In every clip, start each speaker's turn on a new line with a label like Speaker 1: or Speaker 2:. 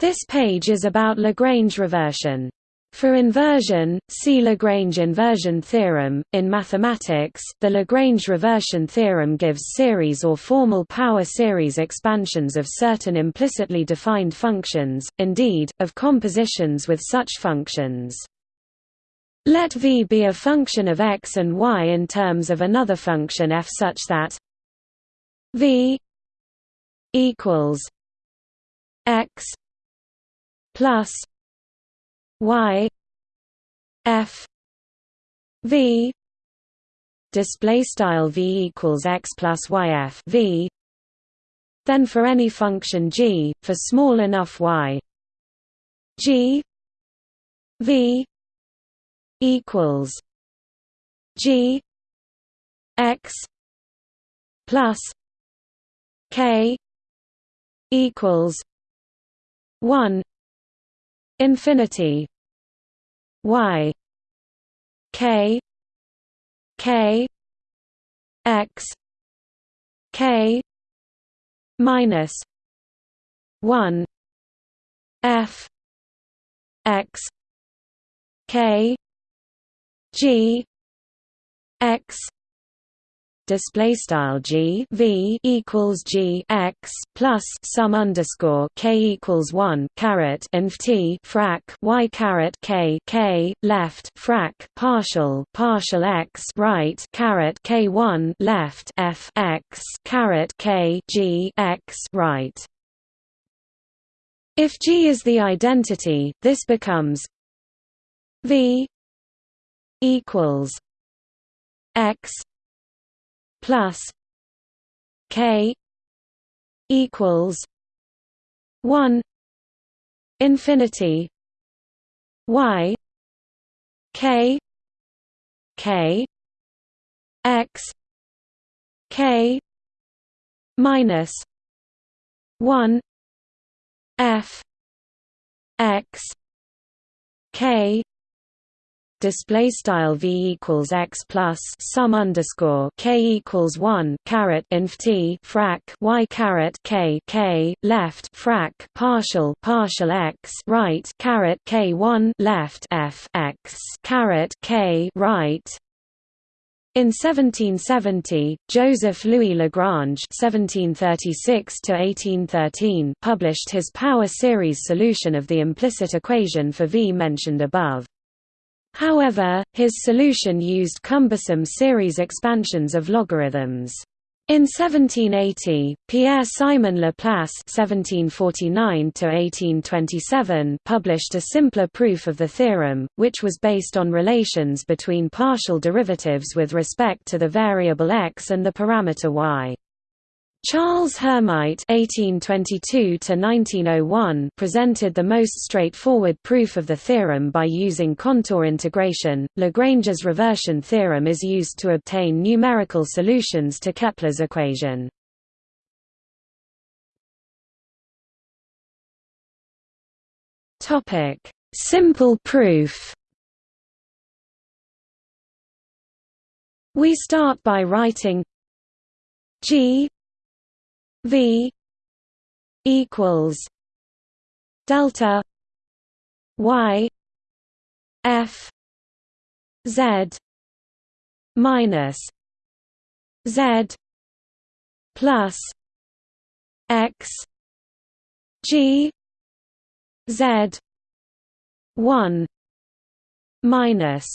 Speaker 1: This page is about Lagrange reversion. For inversion, see Lagrange inversion theorem. In mathematics, the Lagrange reversion theorem gives series or formal power series expansions of certain implicitly defined functions, indeed, of compositions with such functions. Let v be a function of x and y in terms of another function f such that v equals x plus y f v display style v equals x plus y f v then for any function g for small enough y g v equals g x plus k equals 1 infinity. Y. K. K. X. K. Minus 1 f. X. K. G. X display style g v equals g x plus sum underscore k equals one caret inf t frac y caret k k left frac partial partial x right caret k one left f x caret k g x right. If G is the identity, this becomes V equals X plus K equals one infinity Y K K X K minus one F X K display style v equals x plus sum underscore k equals one caret inf t frac y caret k k left frac partial partial x right caret k one left f x caret k right in 1770, Joseph Louis Lagrange (1736–1813) published his power series solution of the implicit equation for V mentioned above. However, his solution used cumbersome series expansions of logarithms. In 1780, Pierre-Simon Laplace (1749–1827) published a simpler proof of the theorem, which was based on relations between partial derivatives with respect to the variable x and the parameter y. Charles Hermite (1822–1901) presented the most straightforward proof of the theorem by using contour integration. Lagrange's reversion theorem is used to obtain numerical solutions to Kepler's equation. Topic: Simple proof. We start by writing G V equals delta Y F Z minus Z plus X G Z one minus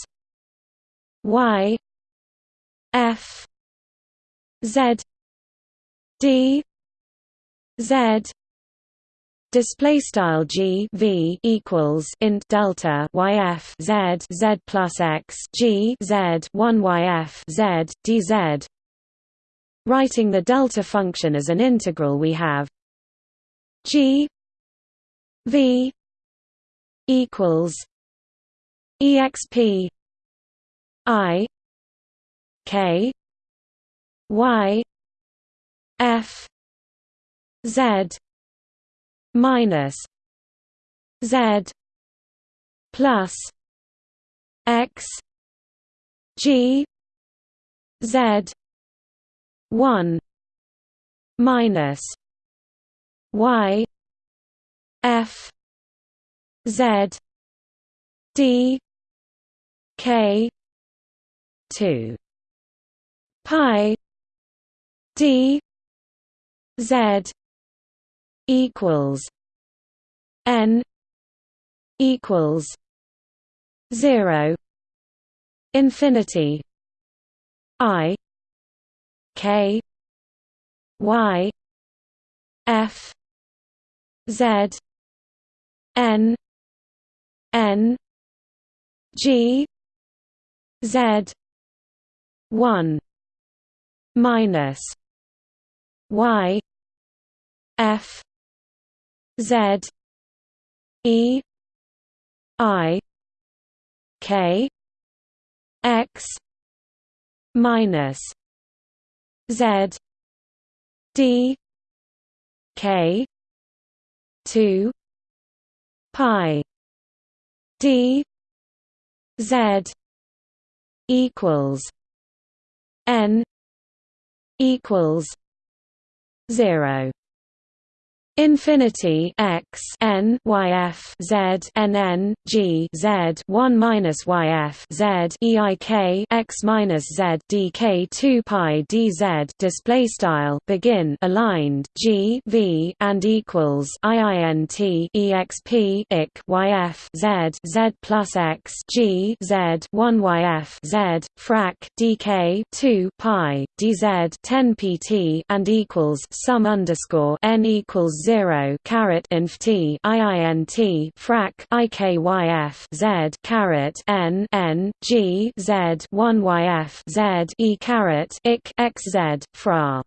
Speaker 1: Y F Z D Z display style G V equals int delta YF Z Z plus X G Z 1 YF Z DZ writing the delta function as an integral we have G V equals exp I K Y F Z minus Z plus X G Z one minus Y F Z D K two pi D Z equals N equals zero infinity I K Y F Z N N G Z one minus Y F Z E I K X minus Z D K two pi D Z equals N equals zero Infinity x n y f z n n g z one minus y f z e i k x minus z d k two pi d z display style begin aligned g v and equals i i n t e x p ik y f z z plus x g z one y f z frac d k two pi d z ten p t and equals sum underscore n equals zero caret inf t iint frac ikyf z caret n n g z one yf z e caret ik x z fra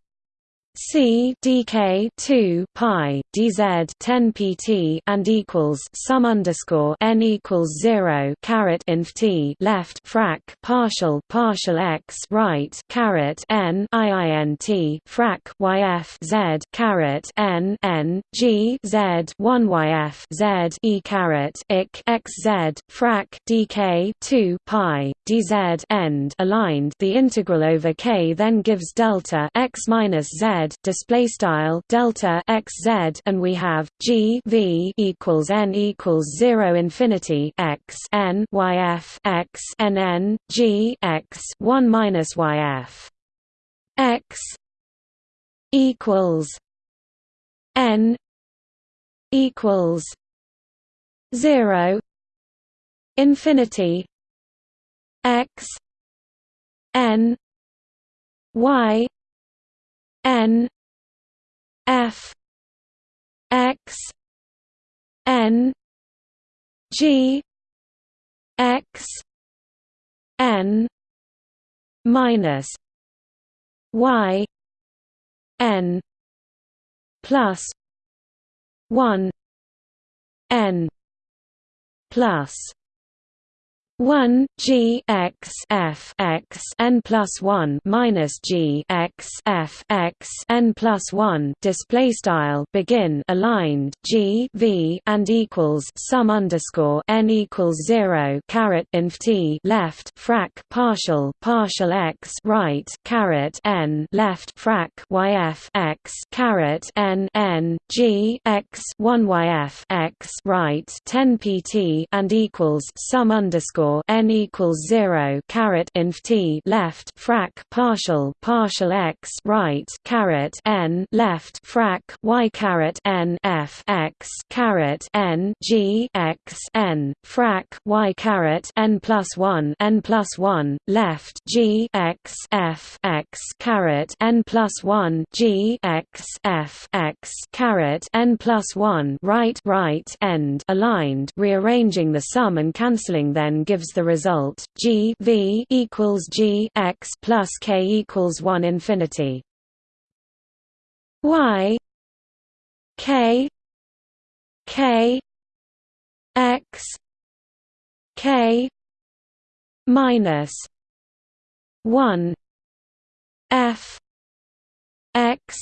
Speaker 1: C DK two pi DZ ten PT and equals sum underscore N equals zero caret inf T left frac partial partial x right caret N frac YF Z caret N N G Z one YF Z E caret ik x Z frac DK two pi DZ end aligned the integral over K then gives delta x minus Z display style delta x z and we have g v equals n equals 0 infinity x n y f x n n g x 1 minus y f x equals n equals 0 infinity x n y N F X N G X N minus Y N plus one N plus 1 g x f x n plus 1 minus g x f x n plus 1 display style begin aligned g v and equals sum underscore n equals 0 caret inf t left frac partial partial x right caret n left frac y f x caret n n g x 1 y f x right 10 pt and equals sum underscore n equals zero caret inf t left frac partial partial x right caret n left frac y caret n f x caret n g x n frac y caret n plus one n plus one left g x f x caret n plus one g x f x caret n plus one right right end aligned rearranging the sum and cancelling then gives the result G V equals G x plus K equals one infinity. Y K K X K minus one F X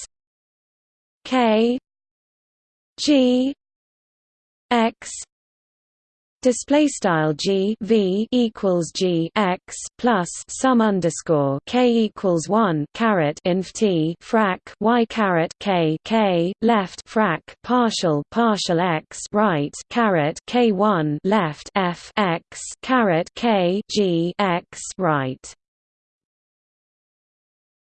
Speaker 1: K G X display style g v equals g x plus sum underscore k equals one caret inf t frac y caret k k left frac partial partial x right caret k one left f x caret k g x right